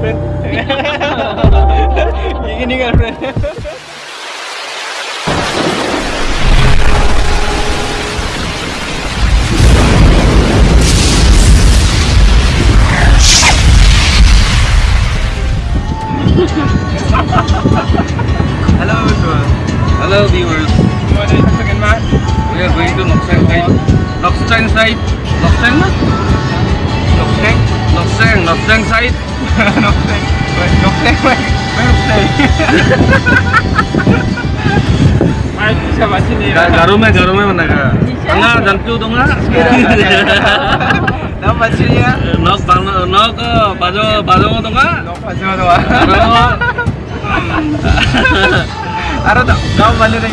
girlfriend. you can your girlfriend. Nokseng. Ay, siapa sini? Ga- Garume, garume mana ka? Tengah dan tu tengah. Nama sini ya? Nok bang, nok bajo, bajo mo tengah. Nopa siapa tuh? Garume. Ada tak? Nama mana nih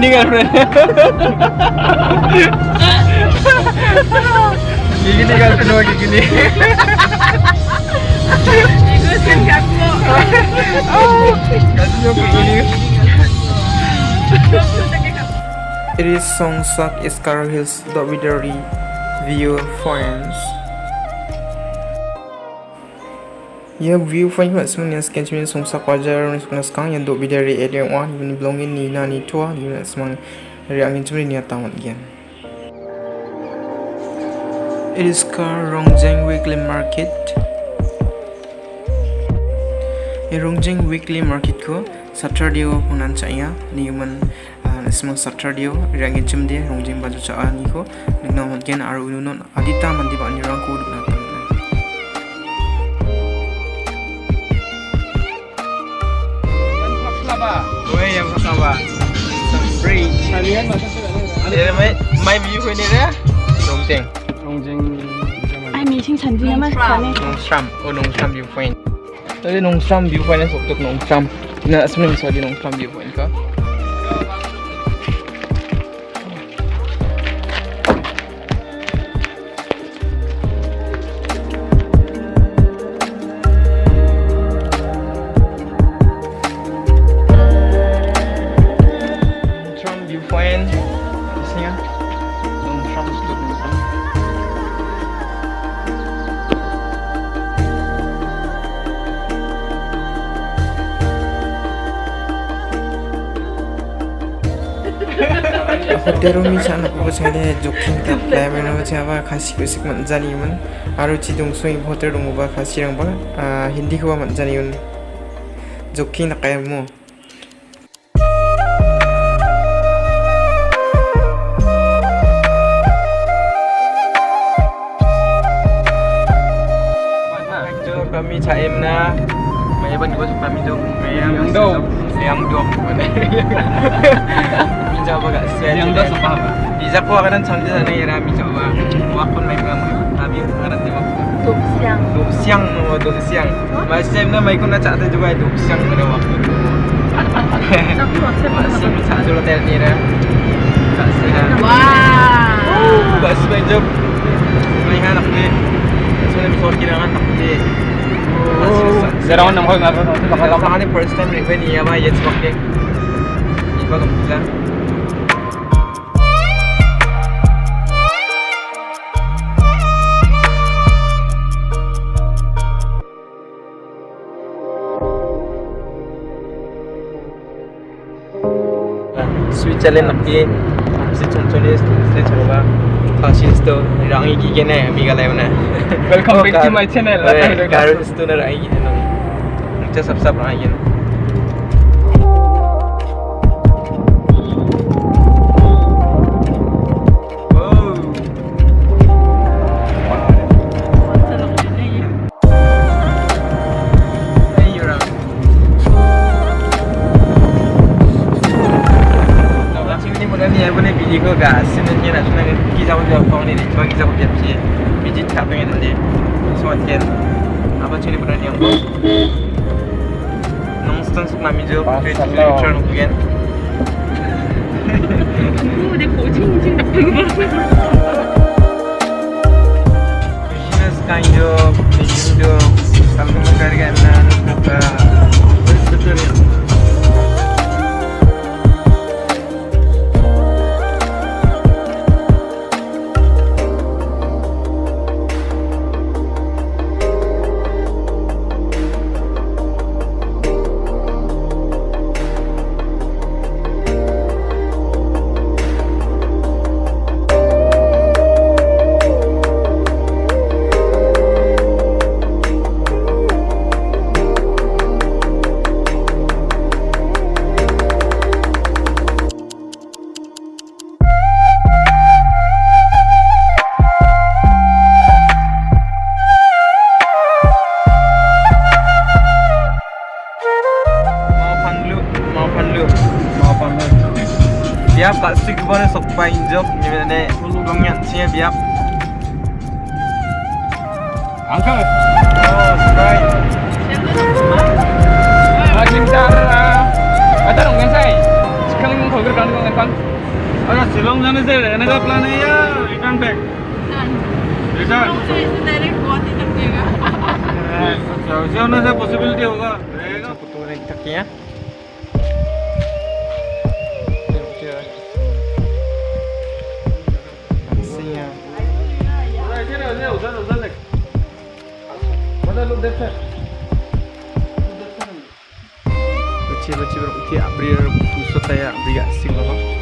ini kan kayak It is Songsak Iskar Hills Dobidari View Friends. Ya view mat semuanya sekian cuma Songsak wajar ni sekarang sekarang yang Dobidari area one ni belongin ni na ni tua ni nak semang dari angin cuma ni tamat gian. It is car Rongjeng Weekly Market. Ye Rongjeng Weekly Market ko Saturday ko punan saya ni man semang Saturday rangin cem dia Rongjeng baju caa ni ko nagna matgen aru ununon adita mandi ba ni rangko apa? Gue yang oh Nongsham view point. Tadi Nongsham view point sok tok Nongsham. Nah, sebenarnya saya di Nongsham view point. 호텔로 미산 보고 전에 조킹 다 라면을 제가 같이 그식 만자니면 아루 지동 소이 호텔로 뭐가 같이랑 봐아 힌디 그와 만자니면 조킹 나까야 뭐 Jo kami caim na may ban ko sa kami jo may 양도 소파가 이자코 와가는 전자사랑이라 미저와 와콘 마이크랑 tapi di waktu Duk siang. Duk siang, oh Duk siang. Mas James nama ikut nak cakap juga Duk siang waktu itu Masih bisa dulu telni Wah. Kak Sihan jom. Paling anak deh Sebenarnya bisa kira anak deh Sekarang nama kau nggak pernah. Kalau first time request ni apa ya sebab ni. Ibu kamu bilang. चले ꯆꯠꯂꯦꯅꯀꯤ हमसे चंचले से चलोगा खासिस तो रंगी की के ना अभी लाइव ने welcome back to my channel गारो इस तो ना रंगी है ना मुझे सब सब रंगी है que à Séménier, la semaine qui s'est rendue à Cornet, les gens qui s'est rendue à pied, puis dit t'as bien donné, ils sont à tienne. Avant tu les prends encore. Non, c'est un truc ma mise au point, tu es toujours nous bien. 오, 내 고증이 지금 나쁜 거 같아. Kind of, kind of, something like that, and then, uh, Uncle. oh right Ah, cintar. Ada dong yang saya. Sekarang mau kau kerja dengan kan? अगर शिलोंग जाने से रहने का प्लान है या return back return direct Guwahati तक जाएगा वैसे होने से पॉसिबिलिटी होगा रहेगा betul ni kakinya você vai ter berarti abrir busuk saya beri asing loh.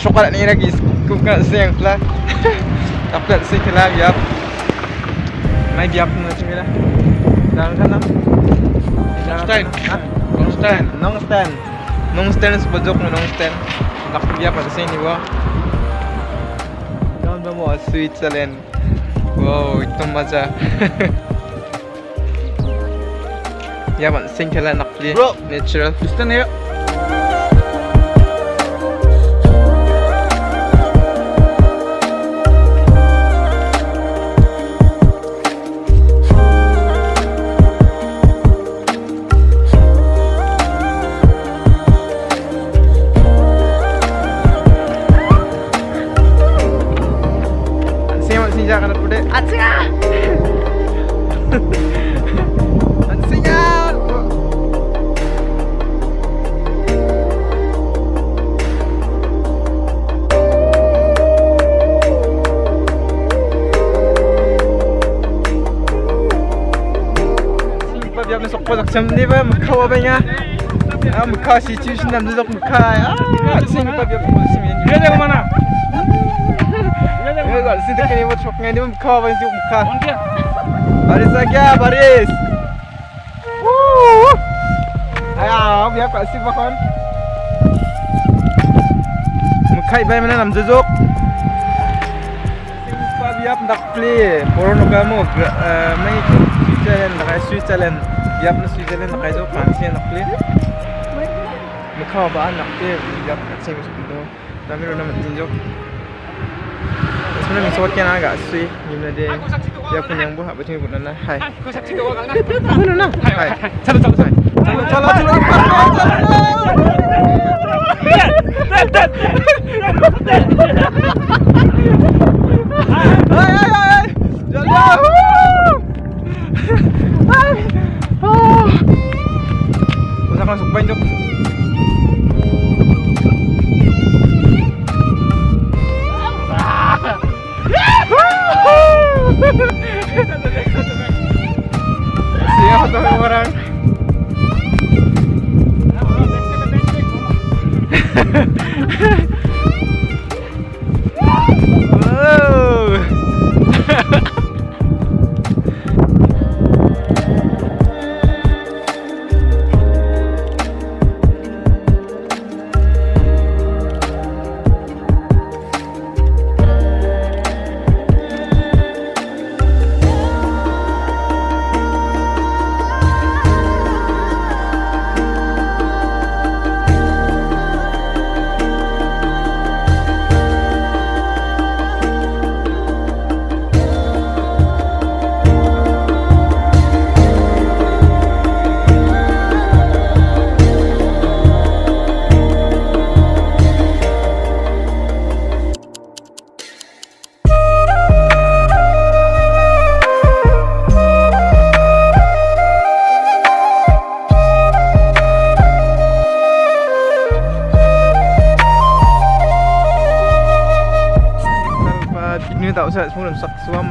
Syokar ni lagi. Kukat sing lah. Dapat sing lah biar. Mai biar pun macam ni lah. Jangan kan lah Stand. Nong stand. Nong stand. Nong stand sepojok na nong stand. Nak biar pada sini wah Jangan bawa Switzerland. Wow itu tabne sok po sak sam ni ba mukha wa banya a mukha si chu shin nam sok mukha a sing pa bi po sim ni ye de mana ein bisschen sin de kini wa sok ngai ni mukha ein bisschen mukha Baris lagi Baris. Woo! Ayo, biar Pak ein bisschen Mukai bay mana nam jujok. Sing pa biar ndak play. Poro no kamu mengi Switzerland, Switzerland. Biar nak Switzerland nak jujuk, Prancis nak play. Mukai ba nak play, biar kat sini masuk tu. Tapi ro nam jujuk. Sebenarnya misal kan agak sui, gimana dia? Dia punya yang buat betul betul nah. Hai. Kau saksi kau kan? Mana nah? Hai. Calo calo calo. Chalo chalo chalo. Tuh orang?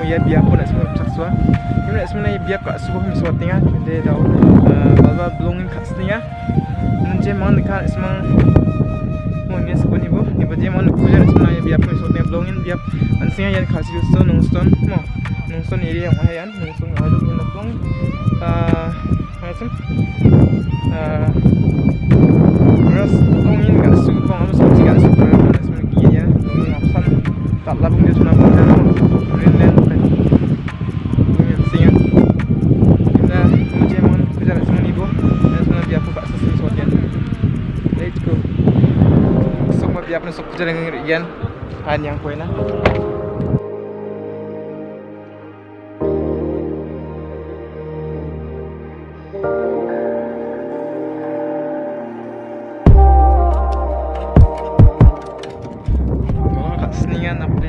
Ya biar pun nak semua sak suam. Ini nak semua biar kat sebuah miswat tengah. Dia tahu. Balba belongin kat setengah. Nanti mana dekat semua. Mau ni sebuah ni bu. Ni baju mana kuliah semua ya biar pun miswat tengah belongin biar. Ansinya yang kasih stone nongstone. Mau nongstone ini yang mahayan. Nongstone ada pun nak. Ah, macam. Ah, terus belongin kat sebuah kamu sampai kat sebuah mana semua gini ya. Belongin apsan. Tak labung dia sudah dia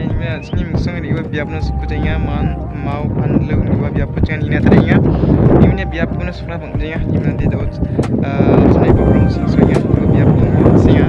ni kan sini musuh ni gua biar pun suku tengah man. Mau pan biar pun jangan ini tadinya ini ni biar pun suka bang tengah ni nanti tahu eh sini pun sing soalnya gua biar pun singa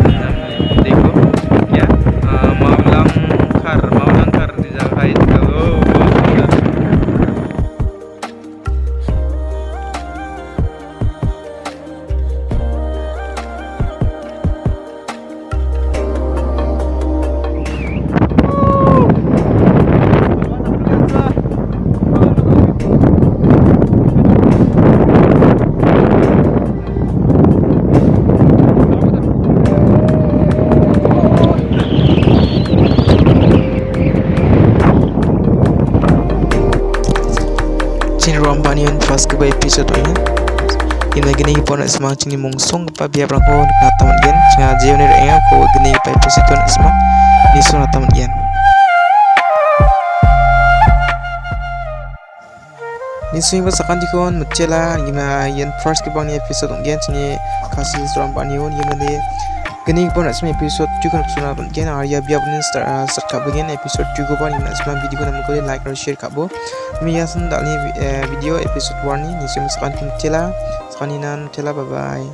semang cini mungsong pa biar perang ko na taman gen. Cina jeo ni reng ko gini pa na semang ni so na taman gen. Ni swing ba sakan dikon mutela gima yen first ke bang ni episode gen cini kasih rom banion gima de gini pon na semang episode tu kan suna ban gen ar ya biar pun start start ka bagian episode tu ko ban na semang video na ko like dan share ka bo. Mi yasan dal ni video episode 1 ni ni swing sakan mutela Sekali nan, bye bye.